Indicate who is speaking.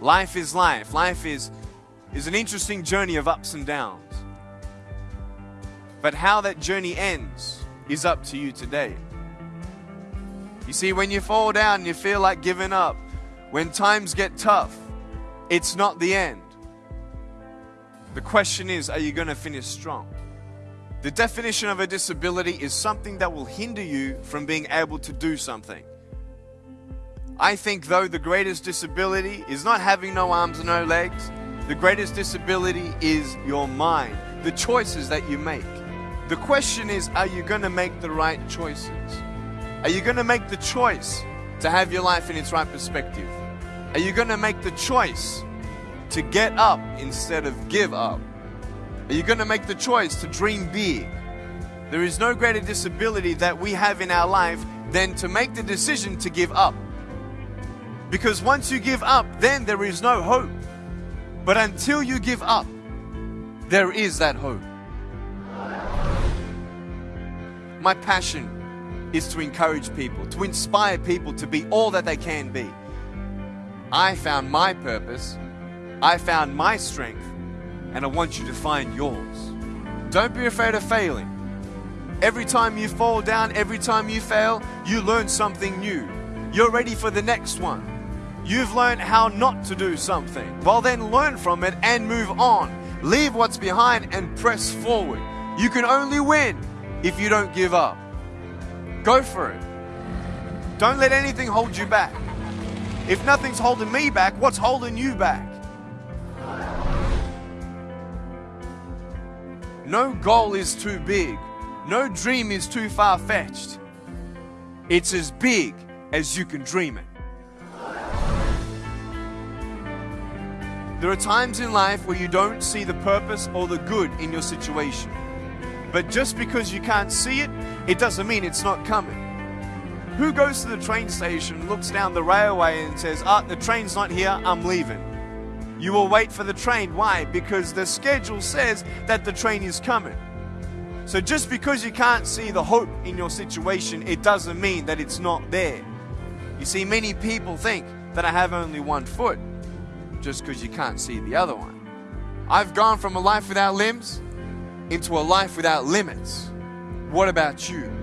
Speaker 1: Life is life. Life is, is an interesting journey of ups and downs. But how that journey ends is up to you today. You see, when you fall down and you feel like giving up, when times get tough, it's not the end. The question is, are you going to finish strong? The definition of a disability is something that will hinder you from being able to do something. I think, though, the greatest disability is not having no arms and no legs, the greatest disability is your mind, the choices that you make. The question is, are you going to make the right choices? Are you going to make the choice to have your life in its right perspective? Are you going to make the choice to get up instead of give up? Are you going to make the choice to dream big? There is no greater disability that we have in our life than to make the decision to give up. Because once you give up, then there is no hope. But until you give up, there is that hope. My passion is to encourage people, to inspire people to be all that they can be. I found my purpose, I found my strength, and I want you to find yours. Don't be afraid of failing. Every time you fall down, every time you fail, you learn something new. You're ready for the next one. You've learned how not to do something. Well, then learn from it and move on. Leave what's behind and press forward. You can only win if you don't give up. Go for it. Don't let anything hold you back. If nothing's holding me back, what's holding you back? No goal is too big. No dream is too far fetched. It's as big as you can dream it. There are times in life where you don't see the purpose or the good in your situation. But just because you can't see it, it doesn't mean it's not coming. Who goes to the train station, looks down the railway, and says, Ah, the train's not here, I'm leaving? You will wait for the train. Why? Because the schedule says that the train is coming. So just because you can't see the hope in your situation, it doesn't mean that it's not there. You see, many people think that I have only one foot just because you can't see the other one. I've gone from a life without limbs into a life without limits. What about you?